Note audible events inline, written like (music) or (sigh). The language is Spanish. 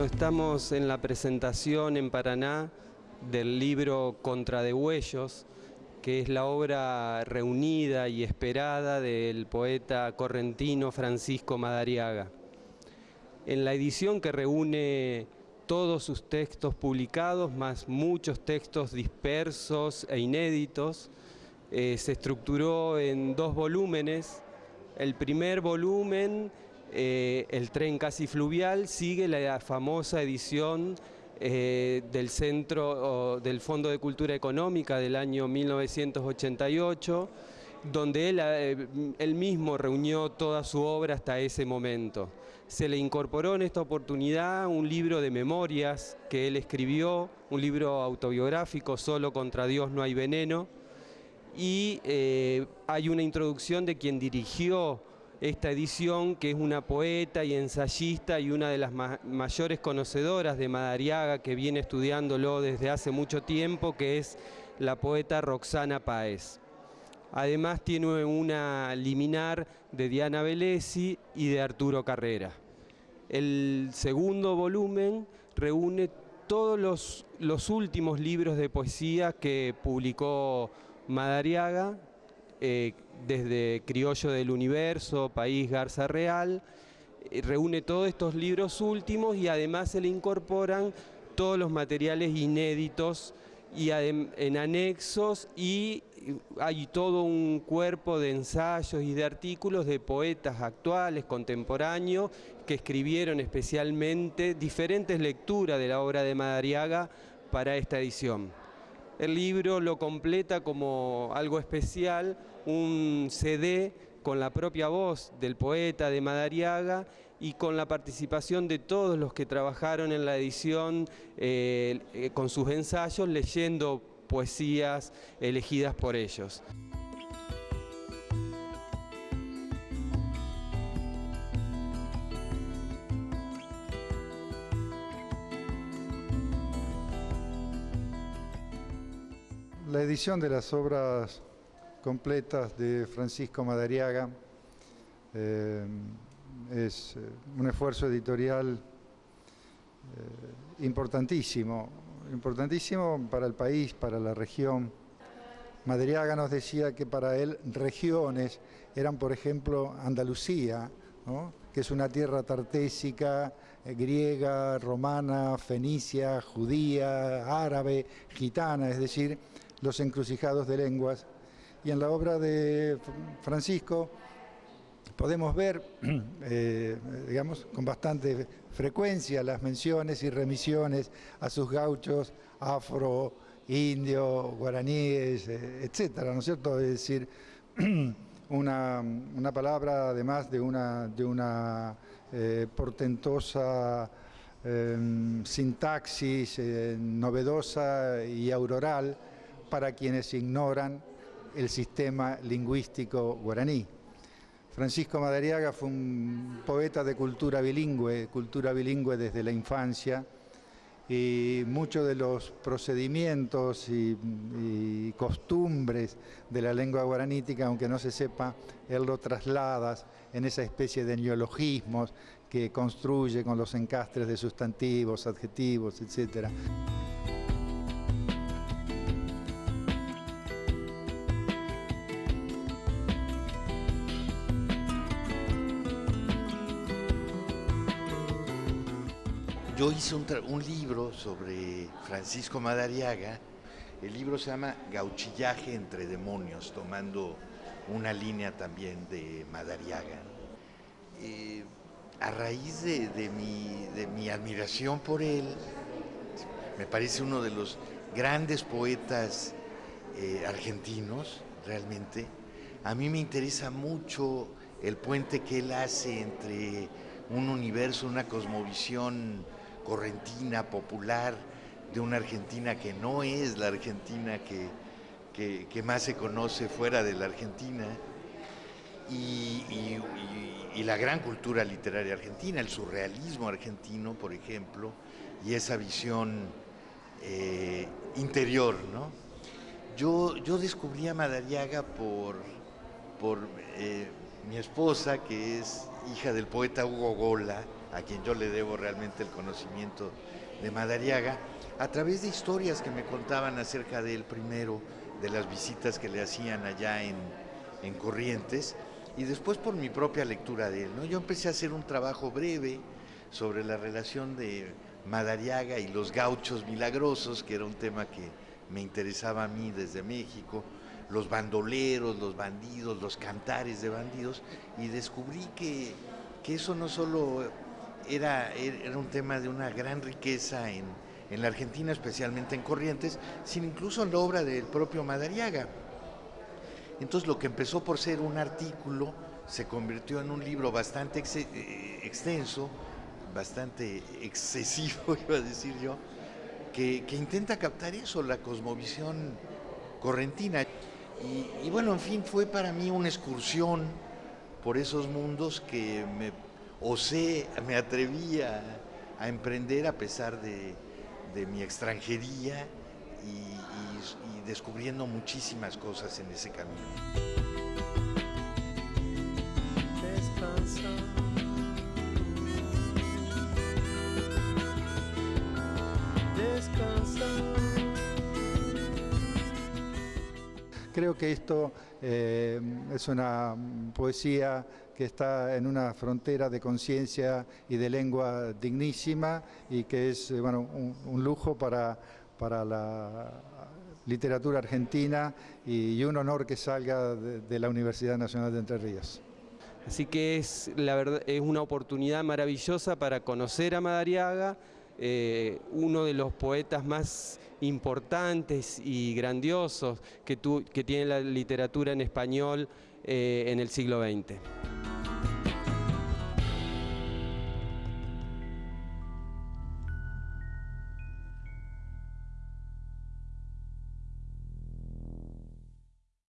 Estamos en la presentación en Paraná del libro Contra de Huellos, que es la obra reunida y esperada del poeta correntino Francisco Madariaga. En la edición que reúne todos sus textos publicados, más muchos textos dispersos e inéditos, eh, se estructuró en dos volúmenes. El primer volumen, eh, El tren casi fluvial, sigue la famosa edición eh, del Centro del Fondo de Cultura Económica del año 1988, donde él, eh, él, mismo reunió toda su obra hasta ese momento. Se le incorporó en esta oportunidad un libro de memorias que él escribió, un libro autobiográfico, Solo contra Dios no hay veneno, y hay una introducción de quien dirigió esta edición, que es una poeta y ensayista y una de las mayores conocedoras de Madariaga, que viene estudiándolo desde hace mucho tiempo, que es la poeta Roxana Páez. Además tiene una liminar de Diana Velesi y de Arturo Carrera. El segundo volumen reúne todos los, los últimos libros de poesía que publicó Madariaga, eh, desde Criollo del Universo, País Garza Real, eh, reúne todos estos libros últimos y además se le incorporan todos los materiales inéditos y en anexos y hay todo un cuerpo de ensayos y de artículos de poetas actuales, contemporáneos, que escribieron especialmente diferentes lecturas de la obra de Madariaga para esta edición. El libro lo completa como algo especial, un CD con la propia voz del poeta de Madariaga y con la participación de todos los que trabajaron en la edición eh, eh, con sus ensayos leyendo poesías elegidas por ellos. La edición de las obras completas de Francisco Madariaga eh, es eh, un esfuerzo editorial eh, importantísimo, importantísimo para el país, para la región. Madariaga nos decía que para él regiones eran, por ejemplo, Andalucía, que es una tierra tartésica, griega, romana, fenicia, judía, árabe, gitana, es decir, los encrucijados de lenguas. Y en la obra de Francisco podemos ver, (clears throat) eh, digamos, con bastante frecuencia las menciones y remisiones a sus gauchos afro, indio, guaraníes, eh, etcétera, ¿no es cierto? Es decir, (clears throat) una, palabra además de una, de una eh, portentosa sintaxis novedosa y auroral, para quienes ignoran el sistema lingüístico guaraní. Francisco Madariaga fue un poeta de cultura bilingüe, cultura bilingüe desde la infancia, y muchos de los procedimientos y, costumbres de la lengua guaranítica, aunque no se sepa, él lo traslada en esa especie de neologismos que construye con los encastres de sustantivos, adjetivos, etcétera. Yo hice un, libro sobre Francisco Madariaga. El libro se llama Gauchillaje entre demonios, tomando una línea también de Madariaga. Eh, a raíz de, mi, admiración por él, me parece uno de los grandes poetas eh, argentinos, realmente. A mí me interesa mucho el puente que él hace entre un universo, una cosmovisión correntina, popular, de una Argentina que no es la Argentina que, más se conoce fuera de la Argentina, y, la gran cultura literaria argentina, el surrealismo argentino, por ejemplo, y esa visión eh, interior. ¿no? Yo, yo descubrí a Madariaga por, por eh, mi esposa, que es hija del poeta Hugo Gola, a quien yo le debo realmente el conocimiento de Madariaga, a través de historias que me contaban acerca de él primero, de las visitas que le hacían allá en, en Corrientes, y después por mi propia lectura de él. ¿no? Yo empecé a hacer un trabajo breve sobre la relación de Madariaga y los gauchos milagrosos, que era un tema que me interesaba a mí desde México, los bandoleros, los bandidos, los cantares de bandidos, y descubrí que, que eso no solo era, era un tema de una gran riqueza en, en la Argentina, especialmente en Corrientes, sino incluso en la obra del propio Madariaga. Entonces lo que empezó por ser un artículo se convirtió en un libro bastante ex eh, extenso, bastante excesivo, (laughs) iba a decir yo, que, que, intenta captar eso, la cosmovisión correntina. Y, y, bueno, en fin, fue para mí una excursión por esos mundos que me osé, me atreví a, emprender a pesar de, mi extranjería y, descubriendo muchísimas cosas en ese camino. Creo que esto eh, es una poesía que está en una frontera de conciencia y de lengua dignísima y que es eh, bueno, un, lujo para, para la literatura argentina y, y, un honor que salga de, de, la Universidad Nacional de Entre Ríos. Así que es, la verdad, es una oportunidad maravillosa para conocer a Madariaga, eh, uno de los poetas más importantes y grandiosos que, tu, que tiene la literatura en español eh, en el siglo XX.